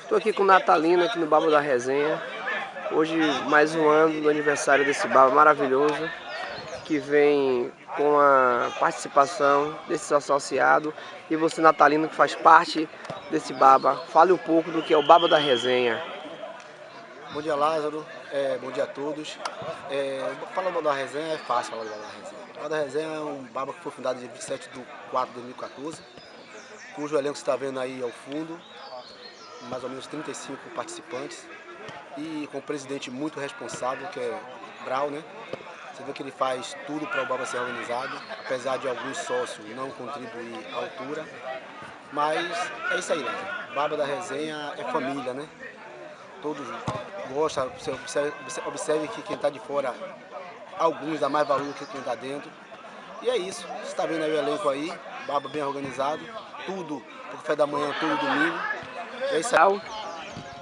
Estou aqui com o Natalino aqui no Baba da Resenha. Hoje mais um ano do aniversário desse Baba maravilhoso que vem com a participação desses associados e você Natalino que faz parte desse Baba. Fale um pouco do que é o Baba da Resenha. Bom dia Lázaro, é, bom dia a todos. É, falar do Baba da Resenha é fácil falar do Baba da Resenha. O Baba da Resenha é um Baba que foi fundado dia 27 de 4 de 2014, cujo elenco você está vendo aí ao fundo, mais ou menos 35 participantes e com um presidente muito responsável, que é Brau, né? Você vê que ele faz tudo para o Baba ser organizado, apesar de alguns sócios não contribuir à altura. Mas é isso aí, né? Baba da Resenha é família, né? Todos gostam, você observe, observe que quem está de fora, alguns dá mais valor que quem está dentro. E é isso, você está vendo aí o elenco aí, Baba bem organizado, tudo, o café da manhã, todo domingo. É isso aí.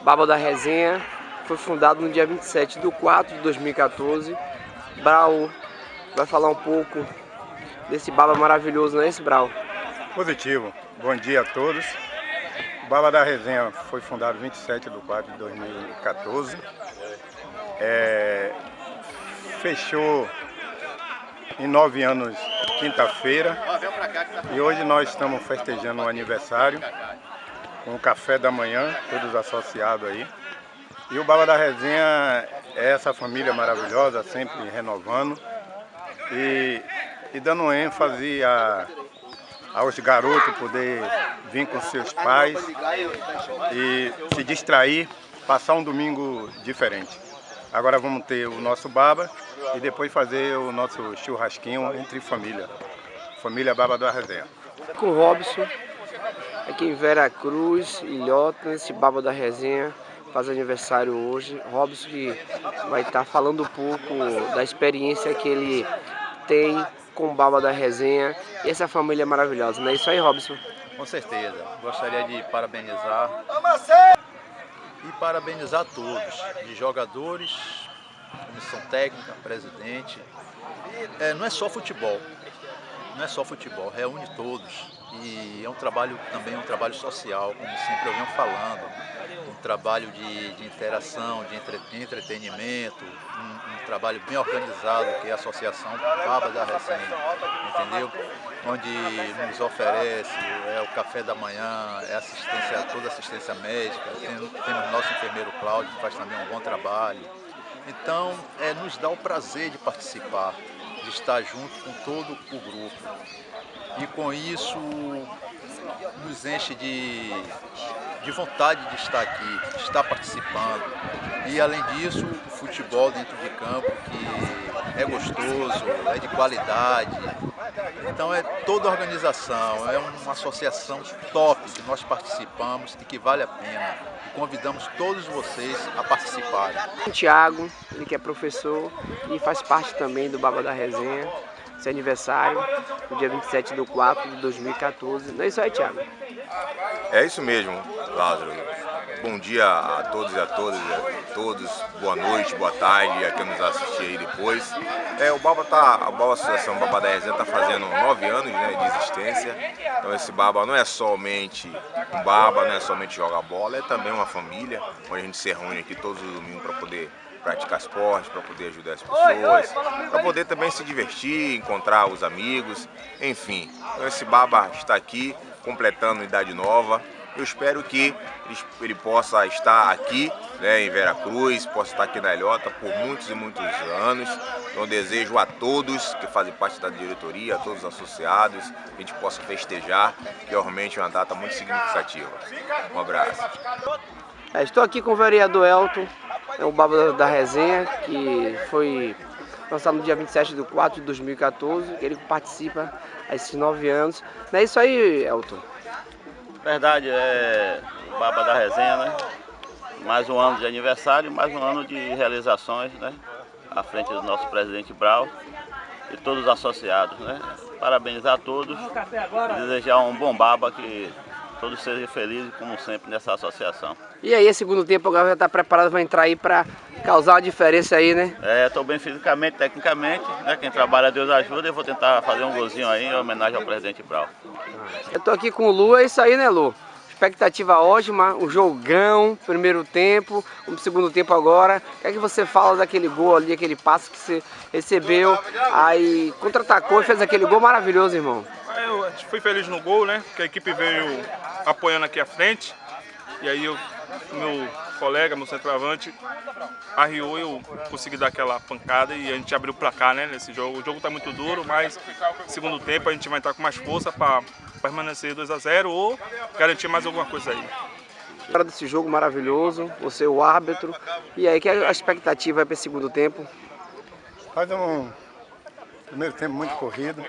Baba da Resenha foi fundado no dia 27 de 4 de 2014. Brau vai falar um pouco desse Baba maravilhoso, não é esse Brau? Positivo. Bom dia a todos. O Baba da Resenha foi fundado 27 de 4 de 2014. É, fechou em nove anos, quinta-feira. E hoje nós estamos festejando o aniversário com o café da manhã, todos associados aí. E o Baba da Resenha é essa família maravilhosa, sempre renovando e, e dando ênfase a, aos garotos poder vir com seus pais e se distrair, passar um domingo diferente. Agora vamos ter o nosso Baba e depois fazer o nosso churrasquinho entre família. Família Baba da Resenha. Com o Robson, aqui em Vera Cruz, Ilhota, nesse Baba da Resenha, faz aniversário hoje. Robson que vai estar falando um pouco da experiência que ele tem com Baba da Resenha e essa família maravilhosa. Não é isso aí, Robson? Com certeza. Gostaria de parabenizar e parabenizar todos, de jogadores, comissão técnica, presidente. É, não é só futebol, não é só futebol, reúne todos e é um trabalho também um trabalho social, como sempre eu venho falando, um trabalho de, de interação, de entre, entretenimento, um, um, trabalho bem organizado que é a Associação Baba da Resenha, entendeu? Onde nos oferece é o café da manhã, é assistência, toda assistência médica, temos, temos nosso enfermeiro Cláudio que faz também um bom trabalho. Então, é, nos dá o prazer de participar, de estar junto com todo o grupo. E com isso nos enche de, de vontade de estar aqui, de estar participando. E além disso, o futebol dentro de campo que é gostoso, é de qualidade. Então é toda organização, é uma associação top que nós participamos e que vale a pena. E convidamos todos vocês a participarem. Tiago, ele que é professor e faz parte também do Baba da Resenha seu aniversário, no dia 27 de 4 de 2014. Não é isso aí, Thiago? É isso mesmo, Lázaro. Bom dia a todos e a todas, a todos. Boa noite, boa tarde, a quem nos assistir aí depois. É, o Baba tá, a Baba Associação Baba da Resenha está fazendo nove anos né, de existência. Então esse Baba não é somente um Baba, não é somente jogar bola, é também uma família, onde a gente se reúne aqui todos os domingos para poder praticar esporte, para poder ajudar as pessoas, para poder também se divertir, encontrar os amigos, enfim. Então esse Baba está aqui, completando idade nova. Eu espero que ele possa estar aqui né, em Veracruz, possa estar aqui na Ilhota por muitos e muitos anos. Então desejo a todos que fazem parte da diretoria, a todos os associados, que a gente possa festejar, que realmente é uma data muito significativa. Um abraço. É, estou aqui com o vereador Elton, é o Baba da Resenha, que foi lançado no dia 27 de 4 de 2014, ele participa há esses nove anos. Não é isso aí, Elton? Verdade, é o Baba da Resenha, né? Mais um ano de aniversário, mais um ano de realizações, né? À frente do nosso presidente Brau e todos os associados, né? Parabenizar a todos e desejar um bom Baba que todos sejam felizes, como sempre, nessa associação. E aí, segundo tempo, o já está preparado para entrar aí para causar uma diferença aí, né? É, estou bem fisicamente, tecnicamente, né? Quem trabalha, Deus ajuda. Eu vou tentar fazer um golzinho aí em homenagem ao presidente Brau. Eu estou aqui com o Lu, é isso aí, né, Lu? expectativa ótima, um jogão, primeiro tempo, um segundo tempo agora. O que é que você fala daquele gol ali, aquele passe que você recebeu, aí contra-atacou e fez aquele gol maravilhoso, irmão? Eu fui feliz no gol, né? Porque a equipe veio apoiando aqui à frente. E aí eu, meu colega, meu centroavante, arriou e eu consegui dar aquela pancada e a gente abriu o placar né, nesse jogo. O jogo está muito duro, mas segundo tempo a gente vai estar com mais força para permanecer 2 a 0 ou garantir mais alguma coisa aí. Fora desse jogo maravilhoso, você o árbitro, e aí que é a expectativa para esse segundo tempo? Faz um primeiro tempo muito corrido,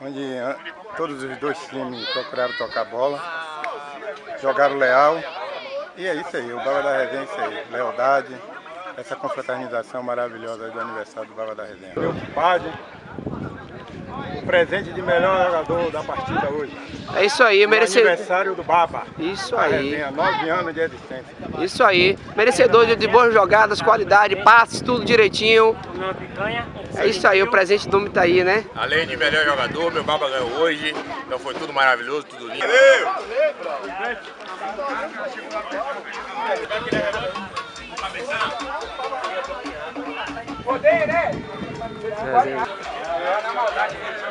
onde ah, todos os dois times procuraram tocar bola, jogaram leal, e é isso aí, o Baba da Resenha é isso aí, lealdade, essa confraternização maravilhosa do aniversário do Baba da Resenha. Meu compadre, o presente de melhor jogador da partida hoje. É isso aí, O merecedor. aniversário do Baba. Isso aí. Resenha, nove anos de existência. Isso aí, merecedor de, de boas jogadas, qualidade, passes, tudo direitinho. É isso aí, o presente do homem tá aí, né? Além de melhor jogador, meu Baba ganhou hoje. Então foi tudo maravilhoso, tudo lindo. Valeu!